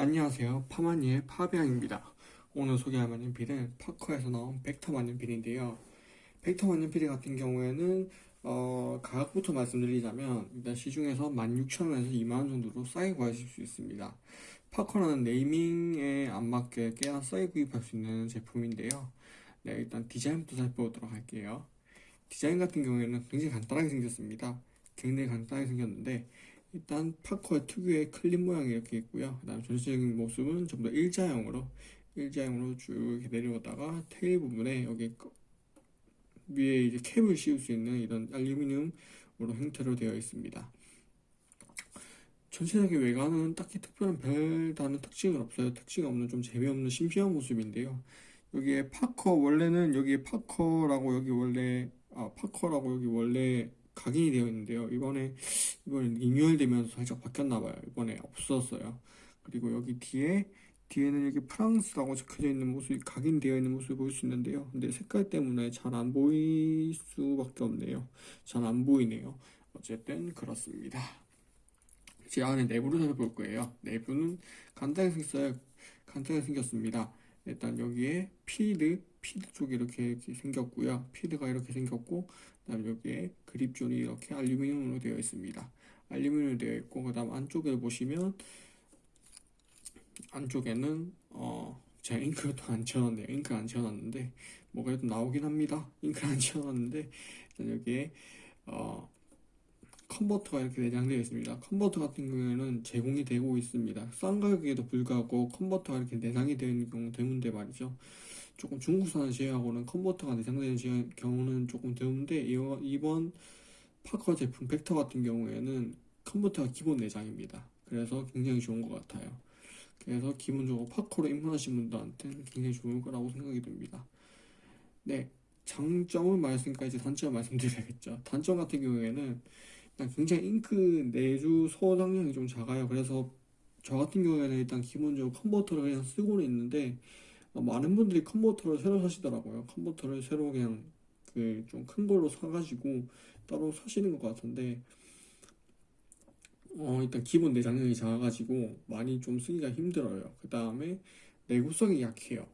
안녕하세요. 파마니의 파비앙입니다. 오늘 소개할 만년필은 파커에서 나온 벡터 만년필인데요. 벡터 만년필 같은 경우에는 어, 가격부터 말씀드리자면 일단 시중에서 16,000원에서 2만원 정도로 싸게 구하실 수 있습니다. 파커라는 네이밍에 안 맞게 꽤나 싸게 구입할 수 있는 제품인데요. 네, 일단 디자인부터 살펴보도록 할게요. 디자인 같은 경우에는 굉장히 간단하게 생겼습니다. 굉장히 간단하게 생겼는데 일단 파커의 특유의 클립 모양이 이렇게 있고요. 그 다음 전체적인 모습은 전부 다 일자형으로 일자형으로 쭉 내려오다가 테일 부분에 여기 거- 위에 이제 캡을 씌울 수 있는 이런 알루미늄으로 형태로 되어 있습니다. 전체적인 외관은 딱히 특별한 별다른 특징은 없어요. 특징 없는 좀 재미없는 심심한 모습인데요. 여기에 파커 원래는 여기에 파커라고 여기 원래 아 파커라고 여기 원래 각인이 되어 있는데요. 이번에 이번에 리뉴얼 되면서 살짝 바뀌었나 봐요. 이번에 없었어요. 그리고 여기 뒤에 뒤에는 여기 프랑스라고 적혀져 있는 모습이 각인되어 있는 모습을 볼 수 있는데요. 근데 색깔 때문에 잘 안 보일 수밖에 없네요. 잘 안 보이네요. 어쨌든 그렇습니다. 제 안에 내부를 살펴볼 거예요. 내부는 간단하게 생겼어요. 간단하게 생겼습니다. 일단 여기에 피드, 피드 쪽이 이렇게, 이렇게 생겼고요. 피드가 이렇게 생겼고, 그다음 여기에 그립존이 이렇게 알루미늄으로 되어 있습니다. 알루미늄으로 되어 있고, 그다음 안쪽에 보시면 안쪽에는 어 제가 잉크도 안 채워놨네요. 잉크 안 채워놨는데 뭐 그래도 나오긴 합니다. 잉크 안 채워놨는데 일단 여기에 어 컨버터가 이렇게 내장되어 있습니다. 컨버터 같은 경우에는 제공이 되고 있습니다. 싼 가격에도 불구하고 컨버터가 이렇게 내장이 되어 있는 경우 드문데 말이죠. 조금 중국산을 제외하고는 컨버터가 내장되는 제- 경우는 조금 드문데 이- 이번 파커 제품 벡터 같은 경우에는 컨버터가 기본 내장입니다. 그래서 굉장히 좋은 것 같아요. 그래서 기본적으로 파커로 입문하신 분들한테는 굉장히 좋을 거라고 생각이 듭니다. 네, 장점을 말했으니까 이제 단점 말씀드려야겠죠. 단점 같은 경우에는 일단 굉장히 잉크 내주 소장량이 좀 작아요. 그래서 저 같은 경우에는 일단 기본적으로 컨버터를 그냥 쓰고는 있는데 어, 많은 분들이 컨버터를 새로 사시더라고요. 컨버터를 새로 그냥 그 좀 큰 걸로 사가지고 따로 사시는 것 같은데 어, 일단 기본 내장량이 작아가지고 많이 좀 쓰기가 힘들어요. 그 다음에 내구성이 약해요.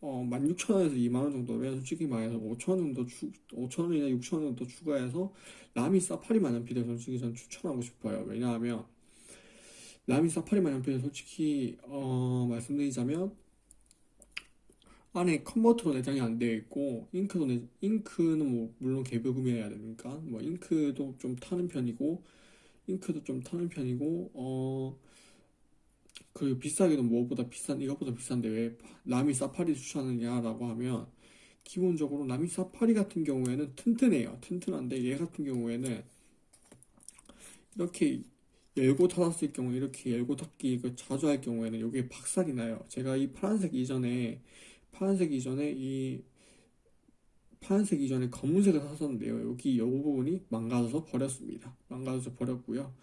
어, 16,000원에서 2만원 정도면 솔직히 말해서 5,000원 정도 추, 5,000원이나 6,000원 정도 추가해서 라미 사파리 만년필을 솔직히 전 추천하고 싶어요. 왜냐하면 라미 사파리 만년필은 솔직히 어, 말씀드리자면 안에 컨버터로 내장이 안 되어 있고 잉크도 내, 잉크는 뭐 물론 개별 구매해야 되니까 뭐 잉크도 좀 타는 편이고 잉크도 좀 타는 편이고 어 그리고 비싸기도 무엇보다 비싼 이것보다 비싼데 왜 라미 사파리 추천하느냐라고 하면 기본적으로 라미 사파리 같은 경우에는 튼튼해요. 튼튼한데 얘 같은 경우에는 이렇게 열고 닫았을 경우 이렇게 열고 닫기 그 자주 할 경우에는 여기에 박살이 나요. 제가 이 파란색 이전에 파란색 이전에 이 파란색 이전에 검은색을 샀었는데요. 여기 이 부분이 망가져서 버렸습니다. 망가져서 버렸고요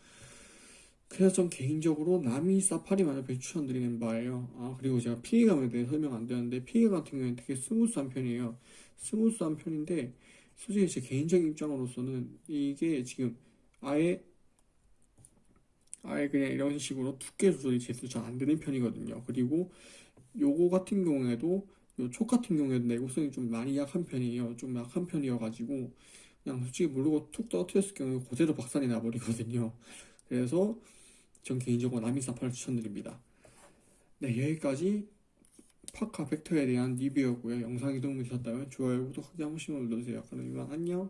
그래서 전 개인적으로 나미 사파리 만년필 추천드리는 바예요. 아, 그리고 제가 피해감에 대해 설명 안 되는데 피해 같은 경우에는 되게 스무스한 편이에요. 스무스한 편인데 솔직히 제 개인적인 입장으로서는 이게 지금 아예 아예 그냥 이런 식으로 두께 조절이 제대로 잘 안 되는 편이거든요. 그리고 요거 같은 경우에도 요 촉 같은 경우에도 내구성이 좀 많이 약한 편이에요. 좀 약한 편이어가지고 그냥 솔직히 모르고 툭 떨어뜨렸을 경우에 그대로 박살이 나버리거든요. 그래서 전 개인적으로 나미사파를 추천드립니다. 네, 여기까지 파카 벡터에 대한 리뷰였고요. 영상이 도움이 되셨다면 좋아요, 구독하기 한 번씩만 눌러주세요. 그럼 이만 안녕.